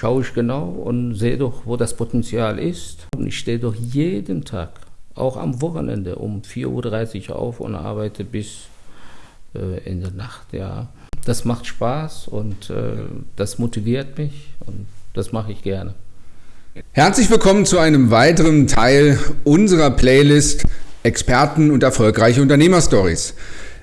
schaue ich genau und sehe doch, wo das Potenzial ist. Und ich stehe doch jeden Tag, auch am Wochenende, um 4.30 Uhr auf und arbeite bis äh, in der Nacht. Ja. Das macht Spaß und äh, das motiviert mich und das mache ich gerne. Herzlich willkommen zu einem weiteren Teil unserer Playlist Experten und erfolgreiche Unternehmerstories.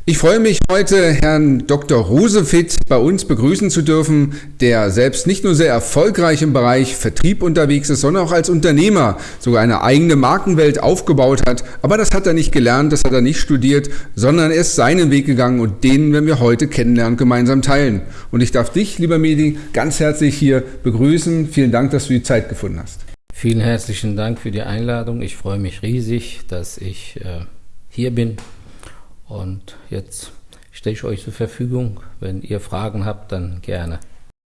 Ich freue mich heute Herrn Dr. Rosefit bei uns begrüßen zu dürfen, der selbst nicht nur sehr erfolgreich im Bereich Vertrieb unterwegs ist, sondern auch als Unternehmer sogar eine eigene Markenwelt aufgebaut hat. Aber das hat er nicht gelernt, das hat er nicht studiert, sondern er ist seinen Weg gegangen und den werden wir heute kennenlernen, gemeinsam teilen. Und ich darf dich, lieber Medi, ganz herzlich hier begrüßen. Vielen Dank, dass du die Zeit gefunden hast. Vielen herzlichen Dank für die Einladung. Ich freue mich riesig, dass ich äh, hier bin und jetzt stehe ich euch zur Verfügung. Wenn ihr Fragen habt, dann gerne.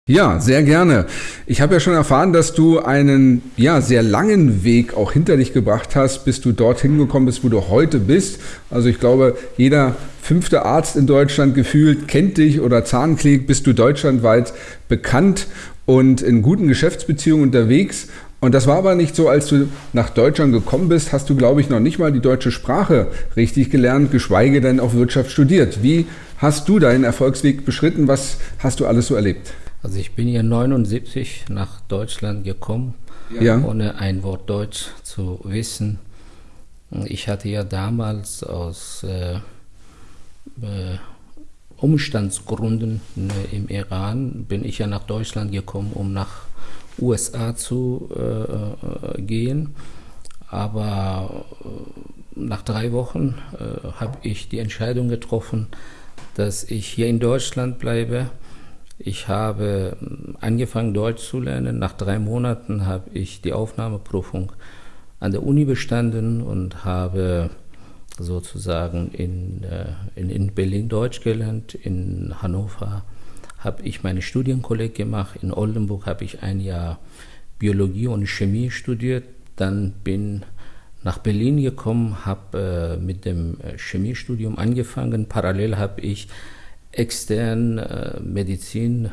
Ja, sehr gerne. Ich habe ja schon erfahren, dass du einen ja, sehr langen Weg auch hinter dich gebracht hast, bis du dorthin gekommen bist, wo du heute bist. Also ich glaube, jeder fünfte Arzt in Deutschland gefühlt kennt dich oder Zahnklinik, bist du deutschlandweit bekannt und in guten Geschäftsbeziehungen unterwegs. Und das war aber nicht so, als du nach Deutschland gekommen bist, hast du, glaube ich, noch nicht mal die deutsche Sprache richtig gelernt, geschweige denn auch Wirtschaft studiert. Wie hast du deinen Erfolgsweg beschritten? Was hast du alles so erlebt? Also ich bin hier 79 nach Deutschland gekommen, ja. ohne ein Wort Deutsch zu wissen. Ich hatte ja damals aus äh, äh, Umstandsgründen äh, im Iran, bin ich ja nach Deutschland gekommen, um nach USA zu äh, äh, gehen. Aber äh, nach drei Wochen äh, habe ich die Entscheidung getroffen, dass ich hier in Deutschland bleibe. Ich habe angefangen, Deutsch zu lernen. Nach drei Monaten habe ich die Aufnahmeprüfung an der Uni bestanden und habe sozusagen in, in, in Berlin Deutsch gelernt, in Hannover habe ich meine Studienkolleg gemacht. In Oldenburg habe ich ein Jahr Biologie und Chemie studiert. Dann bin nach Berlin gekommen, habe äh, mit dem äh, Chemiestudium angefangen. Parallel habe ich extern äh, Medizin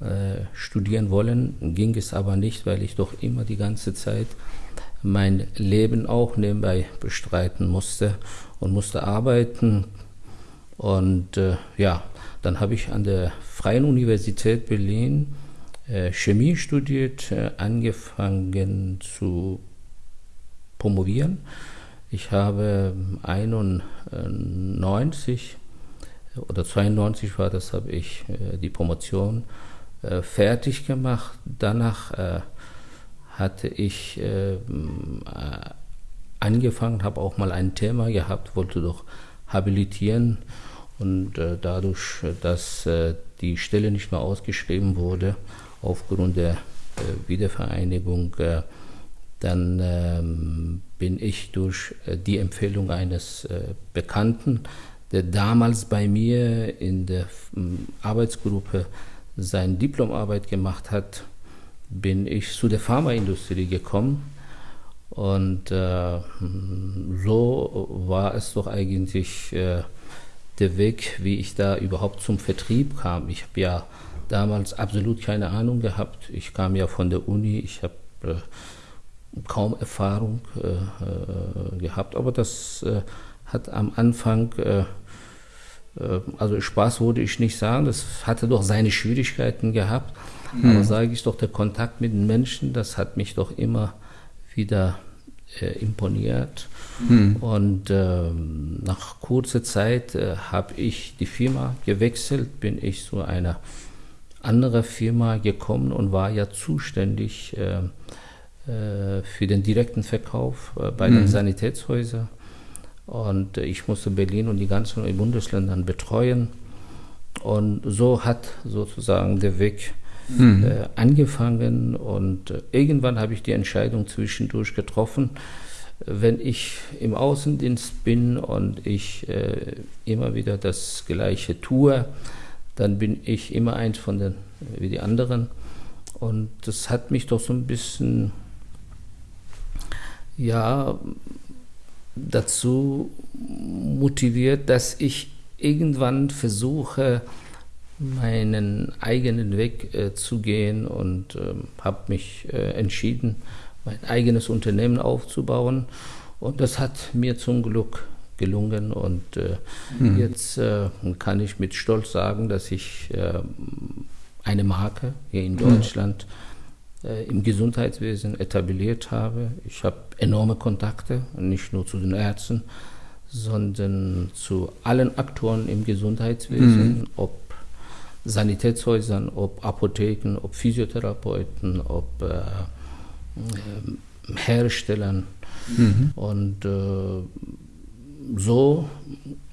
äh, studieren wollen, ging es aber nicht, weil ich doch immer die ganze Zeit mein Leben auch nebenbei bestreiten musste und musste arbeiten. Und äh, ja, dann habe ich an der Freien Universität Berlin äh, Chemie studiert, äh, angefangen zu promovieren. Ich habe 91 oder 92 war das, habe ich äh, die Promotion äh, fertig gemacht. Danach äh, hatte ich äh, angefangen, habe auch mal ein Thema gehabt, wollte doch habilitieren und äh, dadurch, dass äh, die Stelle nicht mehr ausgeschrieben wurde, aufgrund der äh, Wiedervereinigung, äh, dann ähm, bin ich durch äh, die Empfehlung eines äh, Bekannten, der damals bei mir in der Arbeitsgruppe seine Diplomarbeit gemacht hat, bin ich zu der Pharmaindustrie gekommen. Und so war es doch eigentlich der Weg, wie ich da überhaupt zum Vertrieb kam. Ich habe ja damals absolut keine Ahnung gehabt. Ich kam ja von der Uni, ich habe äh, kaum Erfahrung äh, äh gehabt, aber das äh, hat am Anfang, äh, äh, also Spaß würde ich nicht sagen, das hatte doch seine Schwierigkeiten gehabt. Mhm. Aber sage ich doch, der Kontakt mit den Menschen, das hat mich doch immer wieder äh, imponiert. Hm. Und äh, nach kurzer Zeit äh, habe ich die Firma gewechselt, bin ich zu einer anderen Firma gekommen und war ja zuständig äh, äh für den direkten Verkauf äh, bei hm. den Sanitätshäusern. Und ich musste Berlin und die ganzen Bundesländer betreuen. Und so hat sozusagen der Weg mhm. äh, angefangen und äh, irgendwann habe ich die Entscheidung zwischendurch getroffen, wenn ich im Außendienst bin und ich äh, immer wieder das Gleiche tue, dann bin ich immer eins von den wie die anderen. Und das hat mich doch so ein bisschen, ja, dazu motiviert, dass ich irgendwann versuche, meinen eigenen Weg äh, zu gehen und äh, habe mich äh, entschieden, mein eigenes Unternehmen aufzubauen. Und das hat mir zum Glück gelungen. Und äh, mhm. jetzt äh, kann ich mit Stolz sagen, dass ich äh, eine Marke hier in Deutschland mhm. im Gesundheitswesen etabliert habe. Ich habe enorme Kontakte, nicht nur zu den Ärzten, sondern zu allen Aktoren im Gesundheitswesen, mhm. ob Sanitätshäusern, ob Apotheken, ob Physiotherapeuten, ob äh, äh, Herstellern. Mhm. Und äh, so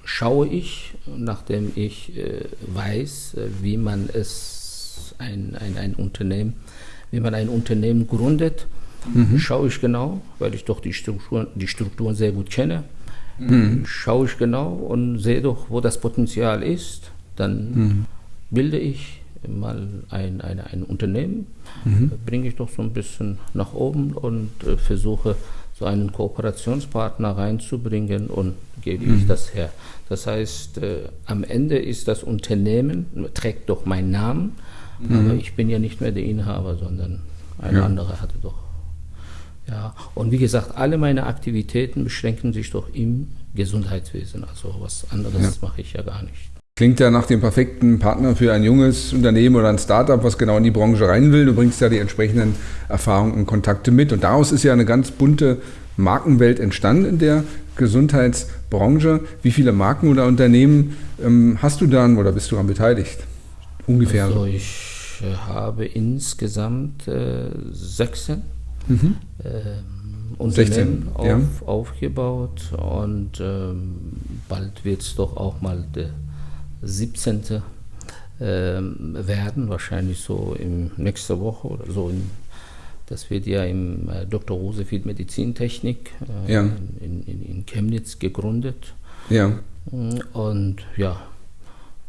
schaue ich, nachdem ich äh, weiß, äh, wie man es ein, ein, ein Unternehmen, wie man ein Unternehmen gründet, mhm. schaue ich genau, weil ich doch die Strukturen, die Strukturen sehr gut kenne, mhm. schaue ich genau und sehe doch, wo das Potenzial ist. Dann mhm bilde ich mal ein, ein, ein Unternehmen, mhm. bringe ich doch so ein bisschen nach oben und äh, versuche so einen Kooperationspartner reinzubringen und gebe mhm. ich das her. Das heißt, äh, am Ende ist das Unternehmen, trägt doch meinen Namen, mhm. aber ich bin ja nicht mehr der Inhaber, sondern ein ja. anderer hatte doch. Ja, und wie gesagt, alle meine Aktivitäten beschränken sich doch im Gesundheitswesen. Also was anderes ja. mache ich ja gar nicht. Klingt ja nach dem perfekten Partner für ein junges Unternehmen oder ein Startup, was genau in die Branche rein will. Du bringst ja die entsprechenden Erfahrungen und Kontakte mit. Und daraus ist ja eine ganz bunte Markenwelt entstanden in der Gesundheitsbranche. Wie viele Marken oder Unternehmen ähm, hast du dann oder bist du daran beteiligt? Ungefähr. Also ich äh, habe insgesamt äh, 16 mhm. äh, Unternehmen 16, auf, ja. aufgebaut und ähm, bald wird es doch auch mal der 17. Ähm, werden, wahrscheinlich so in nächster Woche oder so. Das wird ja im äh, Dr. Rosefield Medizintechnik äh, ja. in, in, in, Chemnitz gegründet. Ja. Und ja,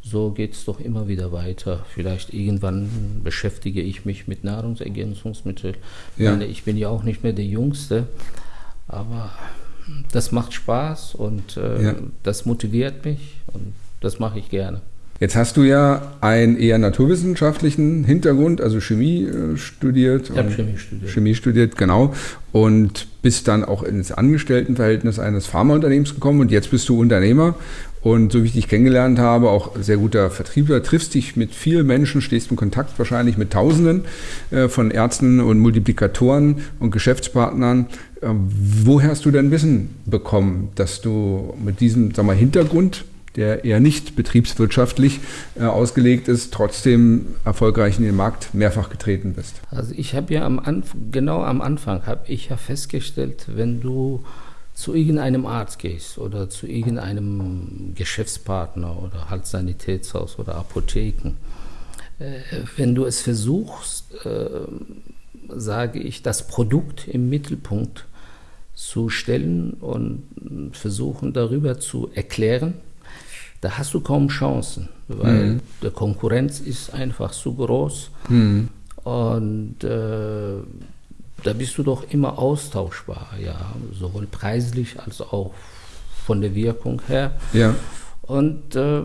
so geht es doch immer wieder weiter. Vielleicht irgendwann beschäftige ich mich mit Nahrungsergänzungsmitteln. Ja. Ich bin ja auch nicht mehr der Jüngste, aber das macht Spaß und äh, ja. das motiviert mich und das mache ich gerne. Jetzt hast du ja einen eher naturwissenschaftlichen Hintergrund, also Chemie äh, studiert. Ich habe Chemie studiert. Chemie studiert, genau. Und bist dann auch ins Angestelltenverhältnis eines Pharmaunternehmens gekommen und jetzt bist du Unternehmer. Und so wie ich dich kennengelernt habe, auch sehr guter Vertriebler, triffst dich mit vielen Menschen, stehst in Kontakt wahrscheinlich mit Tausenden äh, von Ärzten und Multiplikatoren und Geschäftspartnern. Äh, woher hast du denn Wissen bekommen, dass du mit diesem sag mal, Hintergrund der eher nicht betriebswirtschaftlich äh, ausgelegt ist, trotzdem erfolgreich in den Markt mehrfach getreten bist? Also ich habe ja am Anf genau am Anfang habe ich ja festgestellt, wenn du zu irgendeinem Arzt gehst oder zu irgendeinem Geschäftspartner oder halt Sanitätshaus oder Apotheken, äh, wenn du es versuchst, äh, sage ich, das Produkt im Mittelpunkt zu stellen und versuchen darüber zu erklären, da hast du kaum Chancen, weil mhm. die Konkurrenz ist einfach zu groß mhm. und äh, da bist du doch immer austauschbar, ja, sowohl preislich als auch von der Wirkung her. Ja. Und äh,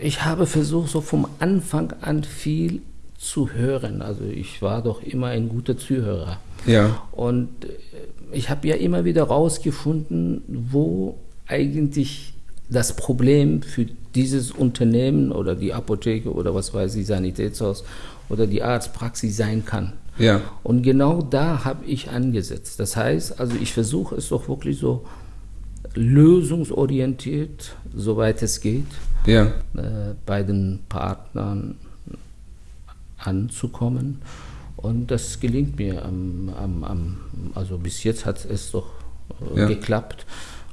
ich habe versucht, so vom Anfang an viel zu hören. Also ich war doch immer ein guter Zuhörer. Ja. Und äh, ich habe ja immer wieder rausgefunden, wo eigentlich das Problem für dieses Unternehmen oder die Apotheke oder was weiß ich, Sanitätshaus oder die Arztpraxis sein kann. Ja. Und genau da habe ich angesetzt. Das heißt, also ich versuche es doch wirklich so lösungsorientiert, soweit es geht, ja. äh, bei den Partnern anzukommen. Und das gelingt mir. Am, am, am, also bis jetzt hat es doch äh, ja. geklappt.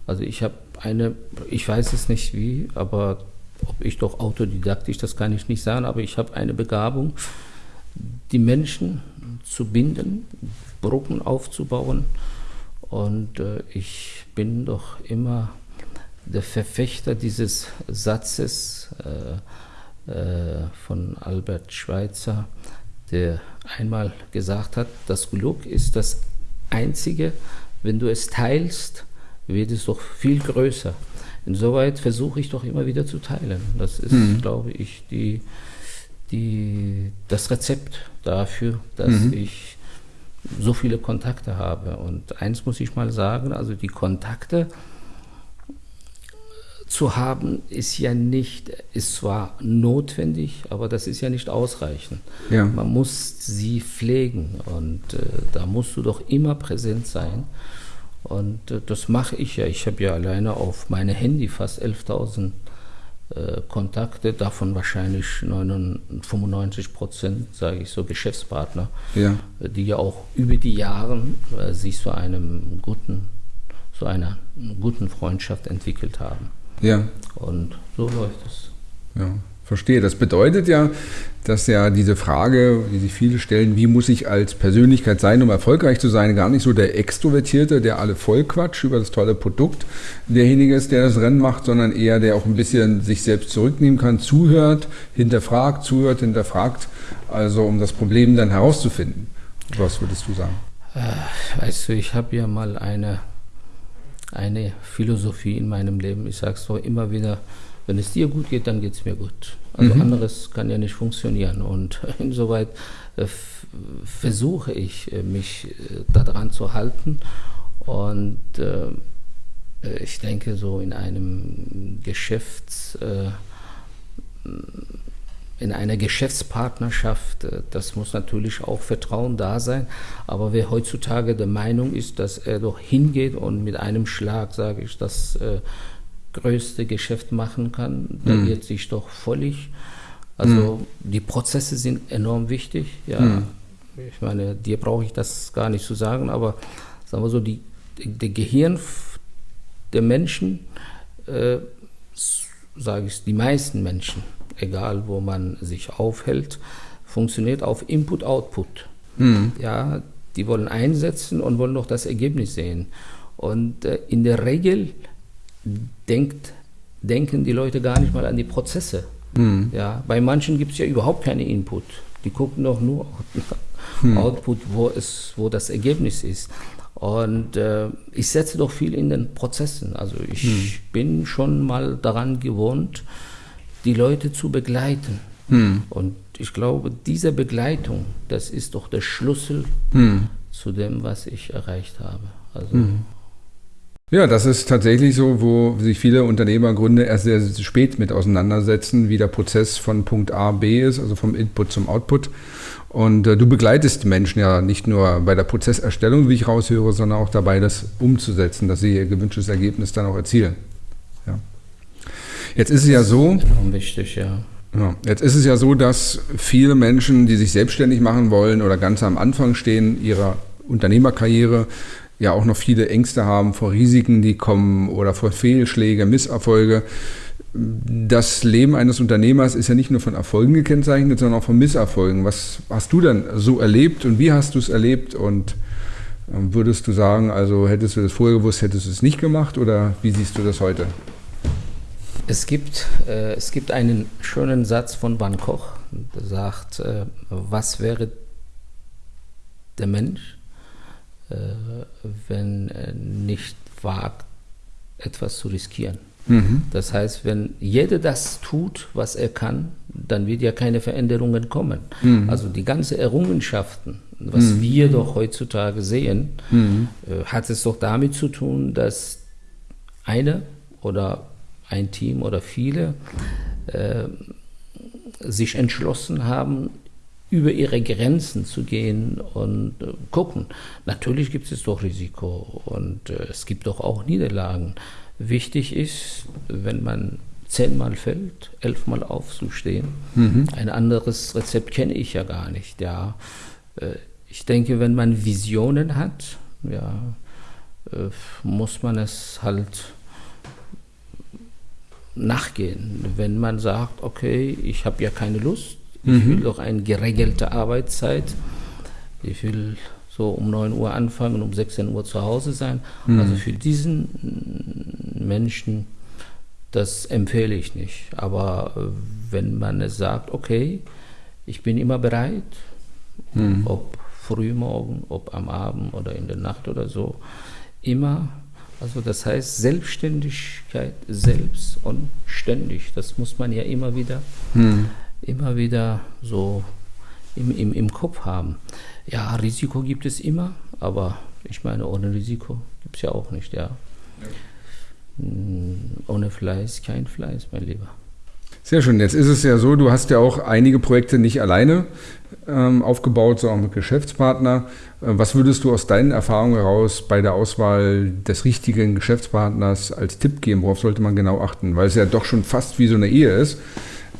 Also ich habe eine, ich weiß es nicht wie, aber ob ich doch autodidaktisch, das kann ich nicht sagen, aber ich habe eine Begabung, die Menschen zu binden, Brücken aufzubauen. Und äh, ich bin doch immer der Verfechter dieses Satzes äh, äh, von Albert Schweitzer, der einmal gesagt hat, das Glück ist das Einzige, wenn du es teilst, wird es doch viel größer. insoweit versuche ich doch immer wieder zu teilen. Das ist, mhm. glaube ich, die, die, das Rezept dafür, dass mhm. ich so viele Kontakte habe. Und eins muss ich mal sagen, also die Kontakte zu haben, ist ja nicht, ist zwar notwendig, aber das ist ja nicht ausreichend. Ja. Man muss sie pflegen und äh, da musst du doch immer präsent sein. Und äh, das mache ich ja. Ich habe ja alleine auf meine Handy fast 11.000 äh, Kontakte, davon wahrscheinlich 95 Prozent, sage ich so, Geschäftspartner, ja. die ja auch über die Jahre äh, sich zu einem guten, zu einer guten Freundschaft entwickelt haben. Ja. Und so läuft es. Ja, verstehe. Das bedeutet ja, dass ja diese Frage, die sich viele stellen, wie muss ich als Persönlichkeit sein, um erfolgreich zu sein, gar nicht so der Extrovertierte, der alle vollquatscht über das tolle Produkt, derjenige ist, der das Rennen macht, sondern eher der auch ein bisschen sich selbst zurücknehmen kann, zuhört, hinterfragt, zuhört, hinterfragt, also um das Problem dann herauszufinden. Was würdest du sagen? Äh, weißt du, ich habe ja mal eine eine Philosophie in meinem Leben. Ich sage es doch immer wieder, wenn es dir gut geht, dann geht es mir gut. Also mhm. anderes kann ja nicht funktionieren. Und insoweit äh, versuche ich, äh, mich äh, daran zu halten. Und äh, ich denke, so in einem Geschäfts äh, in einer Geschäftspartnerschaft, äh, das muss natürlich auch Vertrauen da sein. Aber wer heutzutage der Meinung ist, dass er doch hingeht und mit einem Schlag, sage ich, das äh, größte Geschäft machen kann, der mhm. wird sich doch völlig. Also mhm. die Prozesse sind enorm wichtig. Ja, mhm. ich meine, dir brauche ich das gar nicht zu sagen, aber sagen wir so, die, der Gehirn der Menschen, äh, sage ich, die meisten Menschen, egal wo man sich aufhält, funktioniert auf Input-Output. Mhm. Ja, die wollen einsetzen und wollen noch das Ergebnis sehen. Und äh, in der Regel denkt, denken die Leute gar nicht mal an die Prozesse. Mhm. Ja, bei manchen gibt es ja überhaupt keine Input. Die gucken doch nur mhm. Output, wo, es, wo das Ergebnis ist. Und äh, ich setze doch viel in den Prozessen. Also ich mhm. bin schon mal daran gewohnt, die Leute zu begleiten. Hm. Und ich glaube, diese Begleitung, das ist doch der Schlüssel hm. zu dem, was ich erreicht habe. Also hm. Ja, das ist tatsächlich so, wo sich viele Unternehmergründe erst sehr, sehr spät mit auseinandersetzen, wie der Prozess von Punkt A, B ist, also vom Input zum Output. Und äh, du begleitest Menschen ja nicht nur bei der Prozesserstellung, wie ich raushöre, sondern auch dabei, das umzusetzen, dass sie ihr gewünschtes Ergebnis dann auch erzielen. Jetzt ist es ja so. Wichtig, ja. Ja, jetzt ist es ja so, dass viele Menschen, die sich selbstständig machen wollen oder ganz am Anfang stehen ihrer Unternehmerkarriere, ja auch noch viele Ängste haben vor Risiken, die kommen oder vor Fehlschläge, Misserfolge. Das Leben eines Unternehmers ist ja nicht nur von Erfolgen gekennzeichnet, sondern auch von Misserfolgen. Was hast du denn so erlebt und wie hast du es erlebt? Und ähm, würdest du sagen, also hättest du das vorher gewusst, hättest du es nicht gemacht oder wie siehst du das heute? Es gibt, äh, es gibt einen schönen Satz von Van Koch, der sagt, äh, was wäre der Mensch, wenn er nicht wagt, etwas zu riskieren. Mhm. Das heißt, wenn jeder das tut, was er kann, dann wird ja keine Veränderungen kommen. Mhm. Also die ganzen Errungenschaften, was mhm. wir doch heutzutage sehen, mhm. äh, hat es doch damit zu tun, dass eine oder ein Team oder viele äh, sich entschlossen haben, über ihre Grenzen zu gehen und äh, gucken. Natürlich gibt es doch Risiko und äh, es gibt doch auch Niederlagen. Wichtig ist, wenn man zehnmal fällt, elfmal aufzustehen. Mhm. Ein anderes Rezept kenne ich ja gar nicht. Ja, äh, ich denke, wenn man Visionen hat, ja, äh, muss man es halt nachgehen. Wenn man sagt, okay, ich habe ja keine Lust, ich mhm. will doch eine geregelte Arbeitszeit, ich will so um 9 Uhr anfangen und um 16 Uhr zu Hause sein. Mhm. Also für diesen Menschen, das empfehle ich nicht. Aber äh, wenn man es sagt, okay, ich bin immer bereit, mhm. ob früh morgen, ob am Abend oder in der Nacht oder so, immer Also das heißt Selbstständigkeit selbst und ständig. Das muss man ja immer wieder, hm. Immer wieder so im, im, im Kopf haben. Ja, Risiko gibt es immer, aber ich meine, ohne Risiko gibt es ja auch nicht, ja. Hm, ohne Fleiß kein Fleiß, mein Lieber. Sehr schön. Jetzt ist es ja so, du hast ja auch einige Projekte nicht alleine ähm, aufgebaut, sondern mit Geschäftspartner. Äh, was würdest du aus deinen Erfahrungen heraus bei der Auswahl des richtigen Geschäftspartners als Tipp geben? Worauf sollte man genau achten? Weil es ja doch schon fast wie so eine Ehe ist,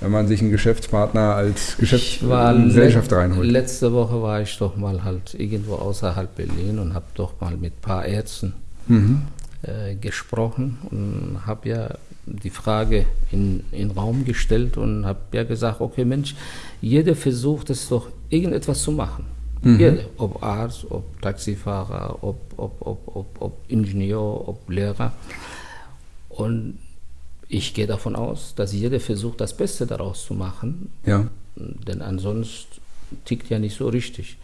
wenn man sich einen Geschäftspartner als Geschäftsgesellschaft reinholt. Letzte Woche war ich doch mal halt irgendwo außerhalb Berlin und habe doch mal mit ein paar Ärzten mhm. äh, gesprochen und habe ja die Frage in den Raum gestellt und habe ja gesagt, okay Mensch, jeder versucht es doch irgendetwas zu machen. Mhm. Jeder, ob Arzt, ob Taxifahrer, ob, ob, ob, ob, ob Ingenieur, ob Lehrer. Und ich gehe davon aus, dass jeder versucht, das Beste daraus zu machen. Ja. Denn ansonsten tickt ja nicht so richtig.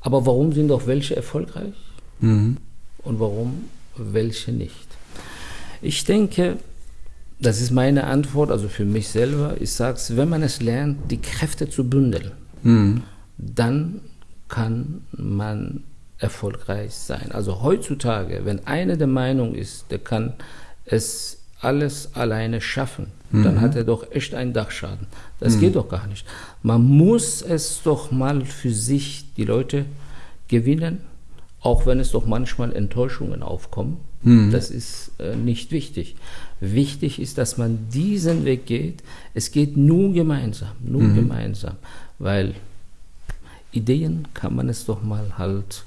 Aber warum sind doch welche erfolgreich mhm. und warum welche nicht? Ich denke, das ist meine Antwort, also für mich selber. Ich sage es, wenn man es lernt, die Kräfte zu bündeln, mhm. dann kann man erfolgreich sein. Also heutzutage, wenn einer der Meinung ist, der kann es alles alleine schaffen, mhm. dann hat er doch echt einen Dachschaden. Das mhm. geht doch gar nicht. Man muss es doch mal für sich, die Leute gewinnen, auch wenn es doch manchmal Enttäuschungen aufkommen. Mhm. Das ist äh, nicht wichtig. Wichtig ist, dass man diesen Weg geht. Es geht nur gemeinsam, nur mhm. gemeinsam, weil Ideen kann man es doch mal halt,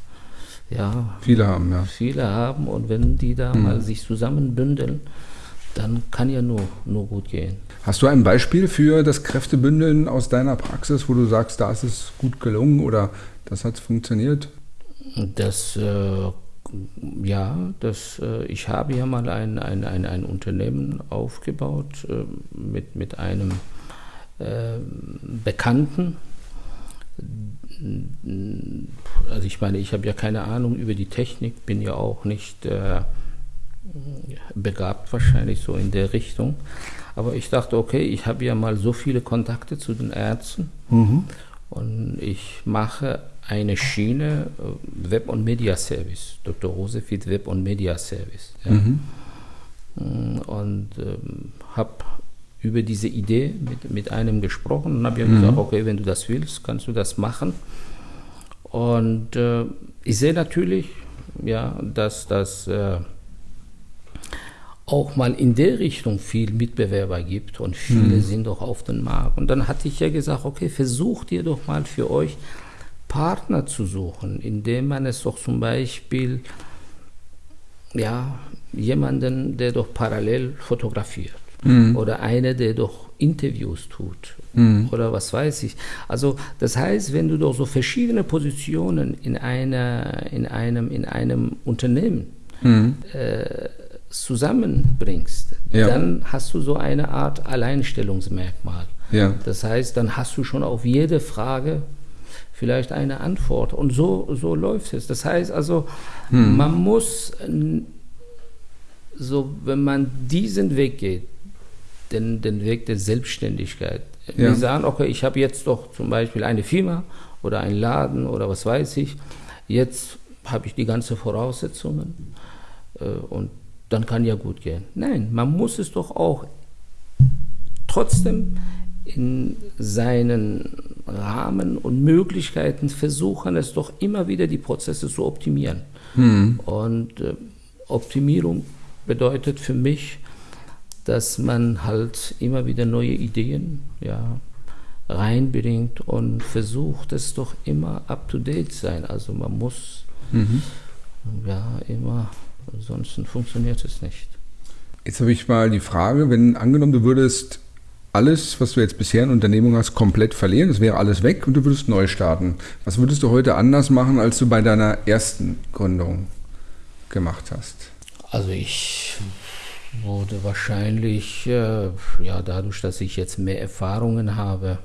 ja, viele haben, ja. Viele haben und wenn die da mhm. mal sich zusammenbündeln, dann kann ja nur, nur gut gehen. Hast du ein Beispiel für das Kräftebündeln aus deiner Praxis, wo du sagst, da ist es gut gelungen oder das hat funktioniert? Das äh, ja, das, äh, ich habe ja mal ein, ein, ein, ein Unternehmen aufgebaut äh, mit, mit einem äh, Bekannten. Also ich meine, ich habe ja keine Ahnung über die Technik, bin ja auch nicht äh, begabt wahrscheinlich so in der Richtung. Aber ich dachte, okay, ich habe ja mal so viele Kontakte zu den Ärzten mhm. und ich mache eine Schiene äh, Web- und Media Service, Dr. Rosefit Web- und Media Service. Ja. Mhm. Mm, und ähm, habe über diese Idee mit, mit einem gesprochen und habe ja mhm. gesagt, okay, wenn du das willst, kannst du das machen. Und äh, ich sehe natürlich, ja, dass das äh, auch mal in der Richtung viel Mitbewerber gibt und viele mhm. sind doch auf dem Markt. Und dann hatte ich ja gesagt, okay, versucht ihr doch mal für euch Partner zu suchen, indem man es doch zum Beispiel ja, jemanden, der doch parallel fotografiert mhm. oder einer, der doch Interviews tut mhm. oder was weiß ich. Also das heißt, wenn du doch so verschiedene Positionen in, einer, in, einem, in einem Unternehmen mhm. äh, zusammenbringst, ja. dann hast du so eine Art Alleinstellungsmerkmal. Ja. Das heißt, dann hast du schon auf jede Frage vielleicht eine Antwort. Und so, so läuft es. Das heißt also, hm. man muss, so, wenn man diesen Weg geht, den, den Weg der Selbstständigkeit, ja. wir sagen, okay, ich habe jetzt doch zum Beispiel eine Firma oder einen Laden oder was weiß ich, jetzt habe ich die ganzen Voraussetzungen äh, und dann kann ja gut gehen. Nein, man muss es doch auch trotzdem in seinen Rahmen und Möglichkeiten versuchen es doch immer wieder die Prozesse zu optimieren. Mhm. Und äh, Optimierung bedeutet für mich, dass man halt immer wieder neue Ideen ja, reinbringt und versucht es doch immer up to date sein. Also man muss mhm. ja immer, sonst funktioniert es nicht. Jetzt habe ich mal die Frage, wenn angenommen du würdest alles, was du jetzt bisher in Unternehmung hast, komplett verlieren. Es wäre alles weg und du würdest neu starten. Was würdest du heute anders machen, als du bei deiner ersten Gründung gemacht hast? Also ich würde wahrscheinlich, äh, ja, dadurch, dass ich jetzt mehr Erfahrungen habe,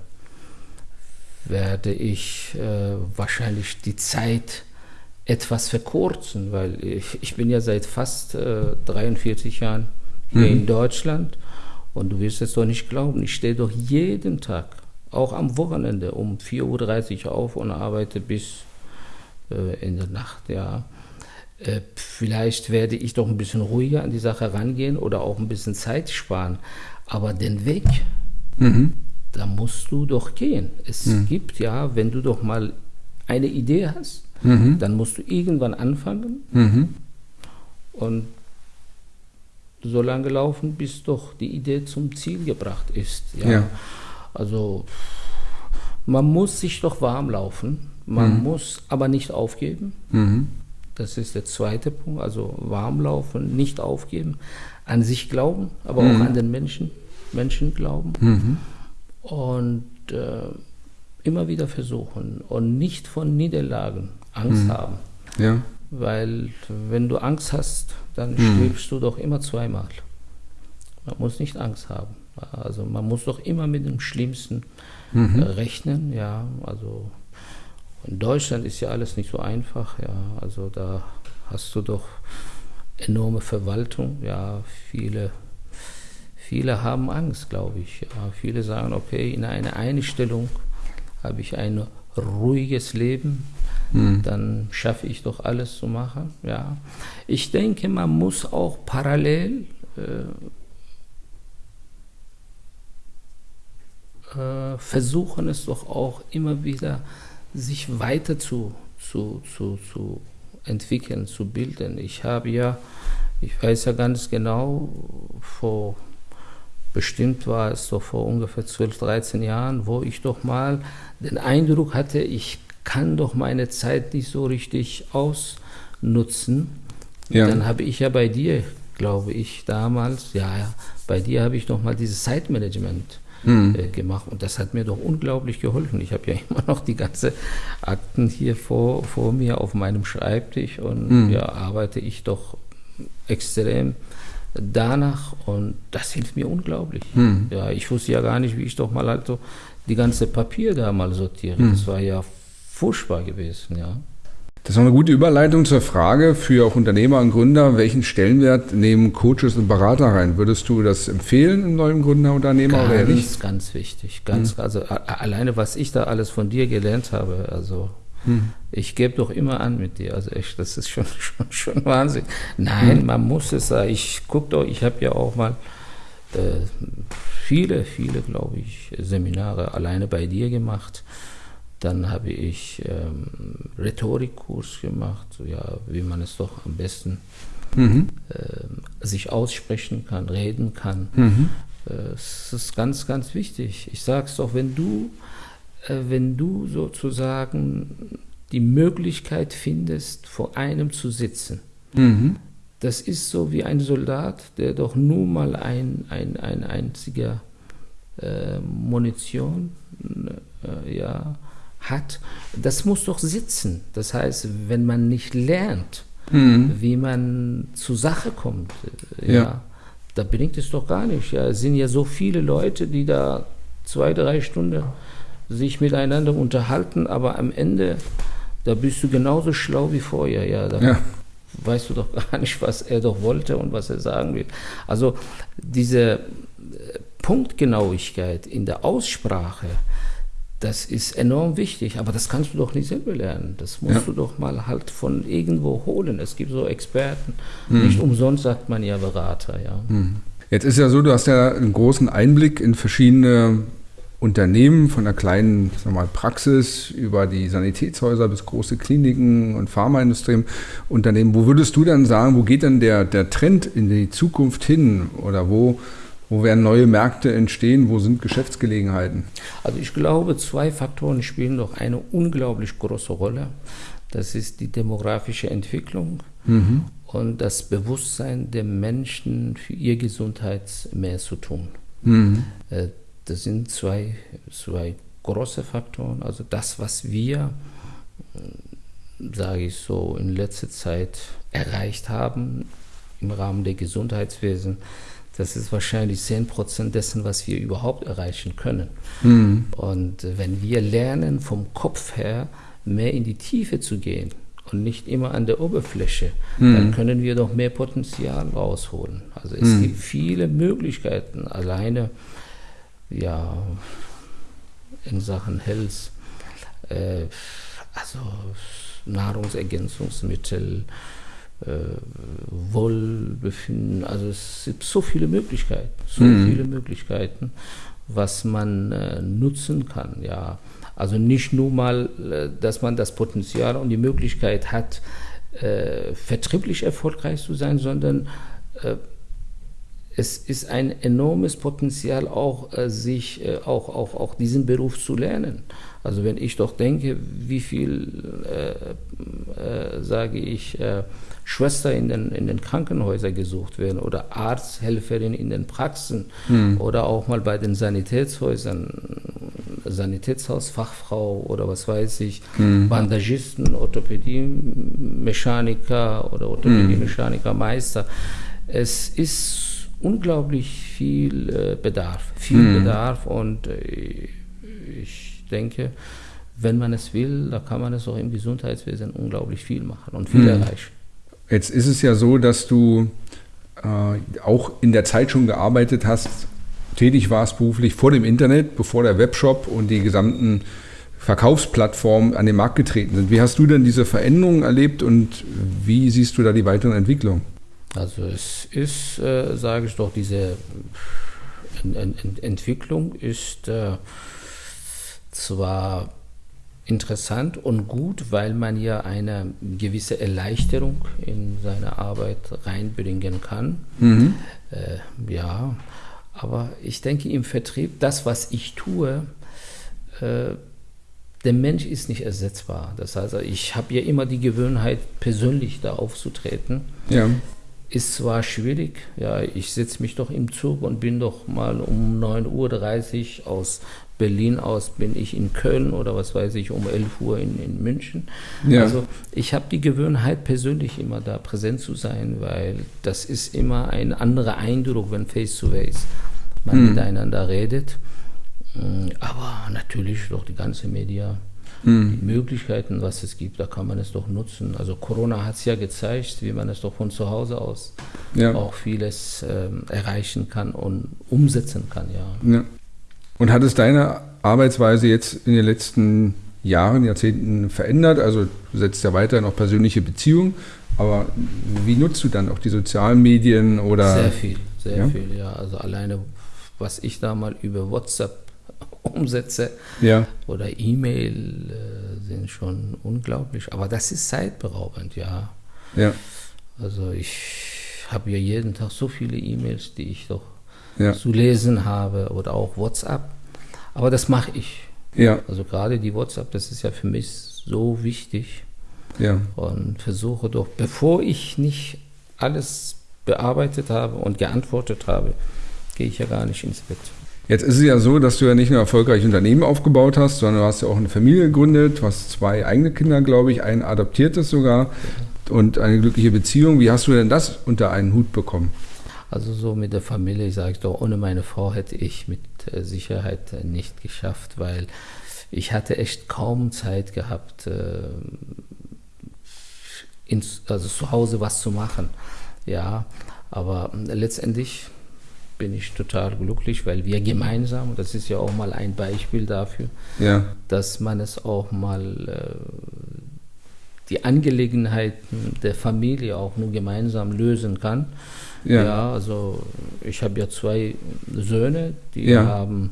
werde ich äh, wahrscheinlich die Zeit etwas verkürzen, weil ich, ich bin ja seit fast äh, 43 Jahren hier mhm. in Deutschland und du wirst es doch nicht glauben, ich stehe doch jeden Tag, auch am Wochenende, um 4.30 Uhr auf und arbeite bis äh, in der Nacht, ja. Äh, vielleicht werde ich doch ein bisschen ruhiger an die Sache rangehen oder auch ein bisschen Zeit sparen. Aber den Weg, mhm. da musst du doch gehen. Es mhm. gibt ja, wenn du doch mal eine Idee hast, mhm. dann musst du irgendwann anfangen mhm. und so lange laufen, bis doch die Idee zum Ziel gebracht ist. Ja. ja. Also man muss sich doch warm laufen, man mhm. muss aber nicht aufgeben. Mhm. Das ist der zweite Punkt, also warm laufen, nicht aufgeben, an sich glauben, aber auch an den Menschen, Menschen glauben. Und äh, immer wieder versuchen und nicht von Niederlagen Angst mhm. haben. Ja. Weil wenn du Angst hast, dann mhm. stirbst du doch immer zweimal. Man muss nicht Angst haben. Also man muss doch immer mit dem Schlimmsten mhm. äh, rechnen. Ja, also in Deutschland ist ja alles nicht so einfach. Ja, also da hast du doch enorme Verwaltung. Ja, viele, viele haben Angst, glaube ich. Ja, viele sagen, okay, in einer Einstellung habe ich ein ruhiges Leben, mhm. dann schaffe ich doch alles zu machen. Ja. Ich denke, man muss auch parallel äh, äh, versuchen, es doch auch immer wieder sich weiter zu, zu, zu, zu entwickeln, zu bilden. Ich habe ja, ich weiß ja ganz genau, vor bestimmt war es so vor ungefähr 12, 13 Jahren, wo ich doch mal den Eindruck hatte, ich kann doch meine Zeit nicht so richtig ausnutzen. Ja. Dann habe ich ja bei dir, glaube ich, damals, ja, ja bei dir habe ich doch mal dieses Zeitmanagement mhm. äh, gemacht und das hat mir doch unglaublich geholfen. Ich habe ja immer noch die ganze Akten hier vor, vor mir auf meinem Schreibtisch und mhm. ja, arbeite ich doch extrem danach und das hilft mir unglaublich. Mhm. Ja, ich wusste ja gar nicht, wie ich doch mal halt so die ganze Papier da mal sortiere. Mhm. Das war ja furchtbar gewesen, ja. Das ist eine gute Überleitung zur Frage für auch Unternehmer und Gründer. Welchen Stellenwert nehmen Coaches und Berater rein? Würdest du das empfehlen im neuen Gründerunternehmer ganz, oder nicht? Ganz wichtig. Ganz, mhm. Also alleine, was ich da alles von dir gelernt habe, also hm. Ich gebe doch immer an mit dir. Also echt, das ist schon, schon, schon Wahnsinn. Nein, hm. man muss es sagen. Ich gucke doch, ich habe ja auch mal äh, viele, viele, glaube ich, Seminare alleine bei dir gemacht. Dann habe ich ähm, Rhetorikkurs gemacht, ja, wie man es doch am besten mhm. äh, sich aussprechen kann, reden kann. Mhm. Äh, es ist ganz, ganz wichtig. Ich sage es doch, wenn du wenn du sozusagen die Möglichkeit findest, vor einem zu sitzen. Mhm. Das ist so wie ein Soldat, der doch nur mal ein, ein, ein einziger äh, Munition äh, ja, hat. Das muss doch sitzen. Das heißt, wenn man nicht lernt, mhm. wie man zur Sache kommt, äh, ja, ja, da bringt es doch gar nicht. Ja, es sind ja so viele Leute, die da zwei, drei Stunden sich miteinander unterhalten, aber am Ende, da bist du genauso schlau wie vorher. Ja, da ja. weißt du doch gar nicht, was er doch wollte und was er sagen will. Also diese äh, Punktgenauigkeit in der Aussprache, das ist enorm wichtig, aber das kannst du doch nicht selber lernen. Das musst ja. du doch mal halt von irgendwo holen. Es gibt so Experten. Mhm. Nicht umsonst sagt man ja Berater, ja. Mhm. Jetzt ist ja so, du hast ja einen großen Einblick in verschiedene Unternehmen von einer kleinen sagen wir mal, Praxis über die Sanitätshäuser bis große Kliniken und Pharmaindustrie Unternehmen. Wo würdest du dann sagen, wo geht denn der, der Trend in die Zukunft hin oder wo, wo werden neue Märkte entstehen? Wo sind Geschäftsgelegenheiten? Also ich glaube, zwei Faktoren spielen doch eine unglaublich große Rolle. Das ist die demografische Entwicklung mhm. und das Bewusstsein der Menschen für ihr Gesundheit mehr zu tun. Mhm. Äh, das sind zwei, zwei große Faktoren. Also das, was wir, sage ich so, in letzter Zeit erreicht haben im Rahmen der Gesundheitswesen, das ist wahrscheinlich 10% dessen, was wir überhaupt erreichen können. Mhm. Und wenn wir lernen, vom Kopf her mehr in die Tiefe zu gehen, und nicht immer an der Oberfläche, mhm. dann können wir doch mehr Potenzial rausholen. Also es mhm. gibt viele Möglichkeiten, alleine ja in Sachen Health, äh, also Nahrungsergänzungsmittel, äh, Wohlbefinden, also es gibt so viele Möglichkeiten, so mhm. viele Möglichkeiten, was man äh, nutzen kann, ja. Also nicht nur mal, äh, dass man das Potenzial und die Möglichkeit hat, äh, vertrieblich erfolgreich zu sein, sondern äh, es ist ein enormes Potenzial auch, äh, sich äh, auch, auch, auch diesen Beruf zu lernen. Also wenn ich doch denke, wie viel, äh, sage ich, Schwester in den, in den Krankenhäusern gesucht werden oder Arzthelferin in den Praxen hm. oder auch mal bei den Sanitätshäusern, Sanitätshausfachfrau oder was weiß ich, hm. Bandagisten, Orthopädie-Mechaniker oder Orthopädie-Mechaniker-Meister. Es ist unglaublich viel äh, Bedarf, viel hm. Bedarf und äh, ich denke, wenn man es will, da kann man es auch im Gesundheitswesen unglaublich viel machen und viel hm. erreichen. Jetzt ist es ja so, dass du äh, auch in der Zeit schon gearbeitet hast, tätig warst beruflich vor dem Internet, bevor der Webshop und die gesamten Verkaufsplattformen an den Markt getreten sind. Wie hast du denn diese Veränderungen erlebt und wie siehst du da die weiteren Entwicklungen? Also es ist, äh, sage ich doch, diese Ent Entwicklung ist äh, zwar interessant und gut, weil man ja eine gewisse Erleichterung in seine Arbeit reinbringen kann. Mhm. Äh, ja, aber ich denke im Vertrieb, das, was ich tue, äh, der Mensch ist nicht ersetzbar. Das heißt, ich habe ja immer die Gewohnheit, persönlich da aufzutreten. Ja. Ist zwar schwierig, ja, ich setze mich doch im Zug und bin doch mal um 9.30 Uhr aus Berlin aus bin ich in Köln oder was weiß ich, um 11 Uhr in, in München. Ja. Also ich habe die Gewohnheit, persönlich immer da präsent zu sein, weil das ist immer ein anderer Eindruck, wenn face-to-face man hm. miteinander redet. Mm, aber natürlich doch die ganze Media, hm. die Möglichkeiten, was es gibt, da kann man es doch nutzen. Also Corona hat es ja gezeigt, wie man es doch von zu Hause aus ja. auch vieles ähm, erreichen kann und umsetzen kann, ja. ja. Und hat es deine Arbeitsweise jetzt in den letzten Jahren, Jahrzehnten verändert? Also du setzt ja weiterhin auch persönliche Beziehungen, aber wie nutzt du dann auch die sozialen Medien oder? Sehr viel, sehr ja? viel, ja. Also alleine, was ich da mal über WhatsApp umsetze ja. oder E-Mail äh, sind schon unglaublich. Aber das ist zeitberaubend, ja. Ja. Also ich habe ja jeden Tag so viele E-Mails, die ich doch ja. zu lesen habe oder auch WhatsApp. Aber das mache ich. Ja. Also gerade die WhatsApp, das ist ja für mich so wichtig. Ja. Und versuche doch, bevor ich nicht alles bearbeitet habe und geantwortet habe, gehe ich ja gar nicht ins Bett. Jetzt ist es ja so, dass du ja nicht nur erfolgreich Unternehmen aufgebaut hast, sondern du hast ja auch eine Familie gegründet, du hast zwei eigene Kinder, glaube ich, ein adoptiertes sogar und eine glückliche Beziehung. Wie hast du denn das unter einen Hut bekommen? Also so mit der Familie, ich sage doch, ohne meine Frau hätte ich mit äh, Sicherheit äh, nicht geschafft, weil ich hatte echt kaum Zeit gehabt, äh, also zu Hause was zu machen. Ja, aber letztendlich bin ich total glücklich, weil wir gemeinsam, das ist ja auch mal ein Beispiel dafür, ja. dass man es auch mal die Angelegenheiten der Familie auch nur gemeinsam lösen kann. Ja, ja also ich habe ja zwei Söhne, die ja. haben,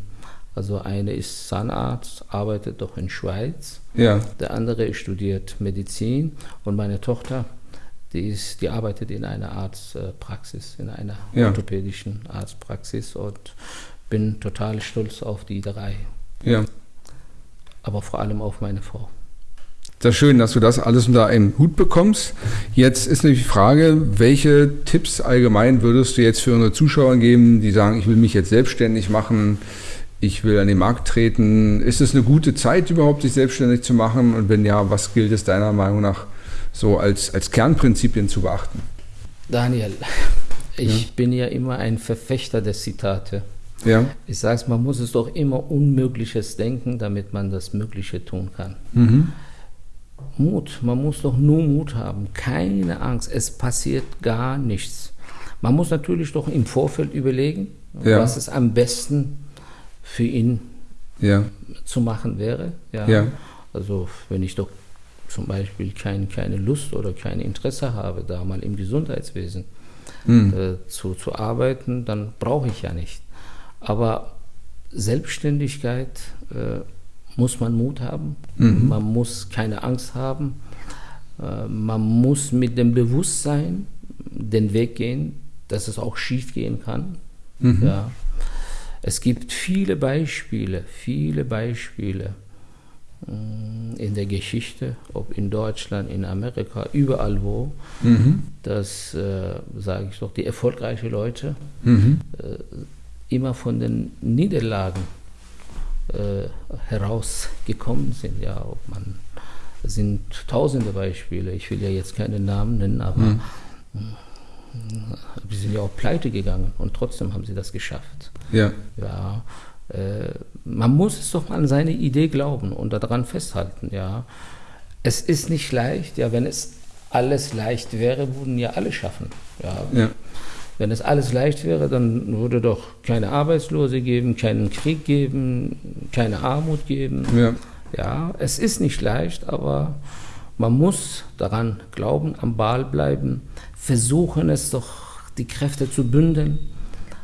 also eine ist Zahnarzt, arbeitet doch in Schweiz. Ja. Der andere studiert Medizin und meine Tochter, die, ist, die arbeitet in einer Arztpraxis, in einer ja. orthopädischen Arztpraxis und bin total stolz auf die drei. Ja. Aber vor allem auf meine Frau. Sehr schön, dass du das alles unter einen Hut bekommst. Jetzt ist nämlich die Frage, welche Tipps allgemein würdest du jetzt für unsere Zuschauer geben, die sagen, ich will mich jetzt selbstständig machen, ich will an den Markt treten. Ist es eine gute Zeit überhaupt, sich selbstständig zu machen? Und wenn ja, was gilt es deiner Meinung nach so als, als Kernprinzipien zu beachten? Daniel, ich ja. bin ja immer ein Verfechter der Zitate. Ja. Ich sage es, man muss es doch immer Unmögliches denken, damit man das Mögliche tun kann. Mhm Mut, man muss doch nur Mut haben, keine Angst, es passiert gar nichts. Man muss natürlich doch im Vorfeld überlegen, ja. was es am besten für ihn ja. zu machen wäre. Ja. ja. Also wenn ich doch zum Beispiel kein, keine Lust oder kein Interesse habe, da mal im Gesundheitswesen mhm. äh, zu, zu arbeiten, dann brauche ich ja nicht. Aber Selbstständigkeit äh, muss man Mut haben, mhm. man muss keine Angst haben, äh, man muss mit dem Bewusstsein den Weg gehen, dass es auch schief gehen kann. Mhm. Ja. Es gibt viele Beispiele, viele Beispiele in der Geschichte, ob in Deutschland, in Amerika, überall wo, mhm. dass, äh, sage ich doch, die erfolgreichen Leute mhm. äh, immer von den Niederlagen äh, herausgekommen sind. Ja, ob man, es sind tausende Beispiele, ich will ja jetzt keine Namen nennen, aber mhm. die sind ja auch pleite gegangen und trotzdem haben sie das geschafft. Ja. ja äh, man muss es doch an seine Idee glauben und daran festhalten. Ja. Es ist nicht leicht, ja, wenn es alles leicht wäre, würden ja alle schaffen. Ja. ja. Wenn es alles leicht wäre, dann würde doch keine Arbeitslose geben, keinen Krieg geben, keine Armut geben. Ja. ja, es ist nicht leicht, aber man muss daran glauben, am Ball bleiben, versuchen es doch, die Kräfte zu bündeln,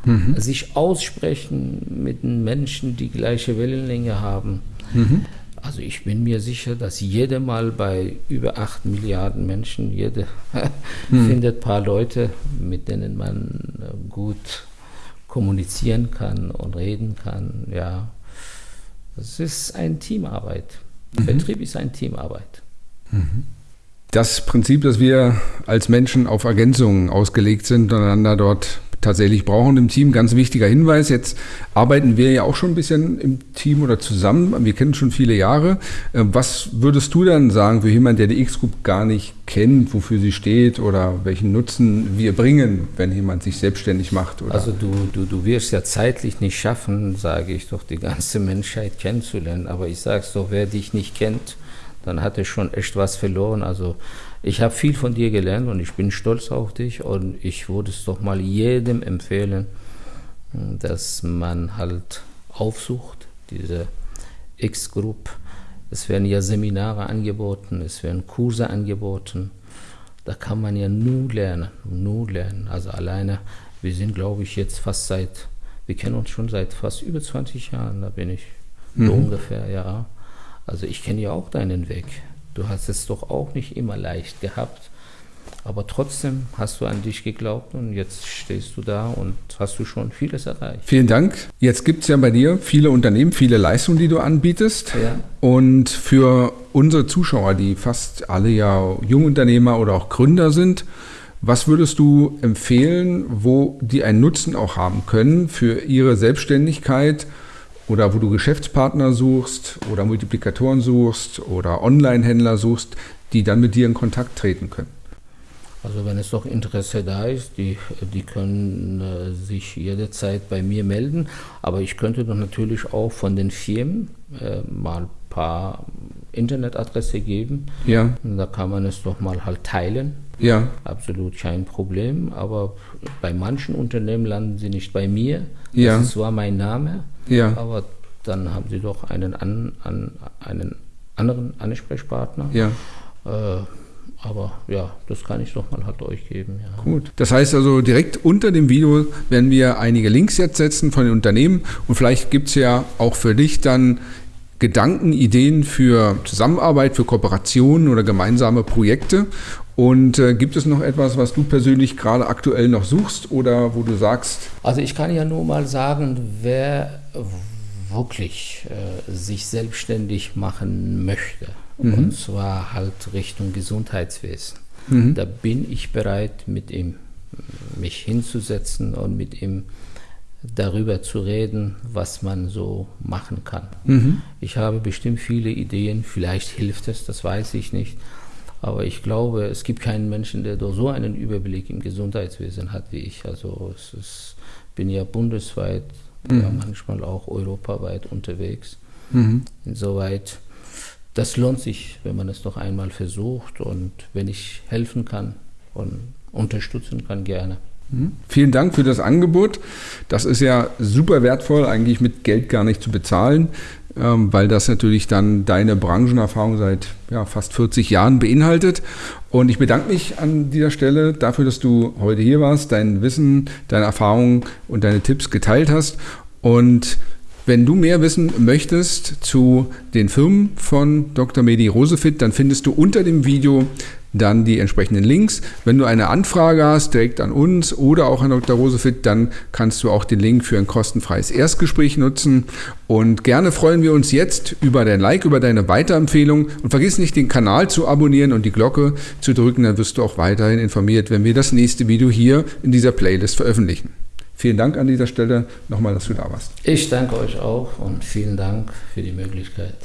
mhm. sich aussprechen mit den Menschen, die gleiche Wellenlänge haben. Mhm. Also ich bin mir sicher, dass jede Mal bei über 8 Milliarden Menschen, jede hm. findet ein paar Leute, mit denen man äh, gut kommunizieren kann und reden kann. Ja, es ist eine Teamarbeit. Mhm. Vertrieb ist eine Teamarbeit. Mhm. Das Prinzip, dass wir als Menschen auf Ergänzungen ausgelegt sind und einander dort tatsächlich brauchen im Team. Ganz wichtiger Hinweis. Jetzt arbeiten wir ja auch schon ein bisschen im Team oder zusammen. Wir kennen schon viele Jahre. Äh, was würdest du dann sagen für jemanden, der die X-Group gar nicht kennt, wofür sie steht oder welchen Nutzen wir bringen, wenn jemand sich selbstständig macht? Oder? Also du, du, du wirst ja zeitlich nicht schaffen, sage ich doch, die ganze Menschheit kennenzulernen. Aber ich sage es doch, wer dich nicht kennt, dann hat er schon echt was verloren. Also ich habe viel von dir gelernt und ich bin stolz auf dich und ich würde es doch mal jedem empfehlen, dass man halt aufsucht, diese X-Group. Es werden ja Seminare angeboten, es werden Kurse angeboten. Da kann man ja nur lernen, nur lernen. Also alleine, wir sind glaube ich jetzt fast seit, wir kennen uns schon seit fast über 20 Jahren, da bin ich mhm. so ungefähr, ja. Also ich kenne ja auch deinen Weg. Du hast es doch auch nicht immer leicht gehabt. Aber trotzdem hast du an dich geglaubt und jetzt stehst du da und hast du schon vieles erreicht. Vielen Dank. Jetzt gibt es ja bei dir viele Unternehmen, viele Leistungen, die du anbietest. Ja. Und für unsere Zuschauer, die fast alle ja Jungunternehmer oder auch Gründer sind, was würdest du empfehlen, wo die einen Nutzen auch haben können für ihre Selbstständigkeit oder wo du Geschäftspartner suchst oder Multiplikatoren suchst oder Online-Händler suchst, die dann mit dir in Kontakt treten können. Also wenn es doch Interesse da ist, die, die können äh, sich jederzeit bei mir melden. Aber ich könnte doch natürlich auch von den Firmen äh, mal ein paar Internetadresse geben. Ja. Und da kann man es doch mal halt teilen. Ja. Absolut kein Problem. Aber bei manchen Unternehmen landen sie nicht bei mir. Ja. Das ist zwar mein Name, ja. aber dann haben sie doch einen, an, an, einen anderen Ansprechpartner. Ja. Äh, aber ja, das kann ich doch mal halt euch geben. Ja. Gut. Das heißt also, direkt unter dem Video werden wir einige Links jetzt setzen von den Unternehmen und vielleicht gibt es ja auch für dich dann Gedanken, Ideen für Zusammenarbeit, für Kooperationen oder gemeinsame Projekte. Und äh, gibt es noch etwas, was du persönlich gerade aktuell noch suchst oder wo du sagst? Also ich kann ja nur mal sagen, wer wirklich äh, sich selbstständig machen möchte, mhm. und zwar halt Richtung Gesundheitswesen, mhm. da bin ich bereit, mit ihm mich hinzusetzen und mit ihm darüber zu reden, was man so machen kann. Mhm. Ich habe bestimmt viele Ideen, vielleicht hilft es, das weiß ich nicht. Aber ich glaube, es gibt keinen Menschen, der so einen Überblick im Gesundheitswesen hat wie ich. Also ich bin ja bundesweit, mhm. ja manchmal auch europaweit unterwegs. Mhm. Insoweit das lohnt sich, wenn man es doch einmal versucht und wenn ich helfen kann und unterstützen kann, gerne. Mhm. Vielen Dank für das Angebot. Das ist ja super wertvoll, eigentlich mit Geld gar nicht zu bezahlen, weil das natürlich dann deine Branchenerfahrung seit ja, fast 40 Jahren beinhaltet. Und ich bedanke mich an dieser Stelle dafür, dass du heute hier warst, dein Wissen, deine Erfahrungen und deine Tipps geteilt hast. Und wenn du mehr wissen möchtest zu den Firmen von Dr. Medi Rosefit, dann findest du unter dem Video dann die entsprechenden Links. Wenn du eine Anfrage hast, direkt an uns oder auch an Dr. Rosefit, dann kannst du auch den Link für ein kostenfreies Erstgespräch nutzen. Und gerne freuen wir uns jetzt über dein Like, über deine Weiterempfehlung. Und vergiss nicht, den Kanal zu abonnieren und die Glocke zu drücken, dann wirst du auch weiterhin informiert, wenn wir das nächste Video hier in dieser Playlist veröffentlichen. Vielen Dank an dieser Stelle nochmal, dass du da warst. Ich danke euch auch und vielen Dank für die Möglichkeit.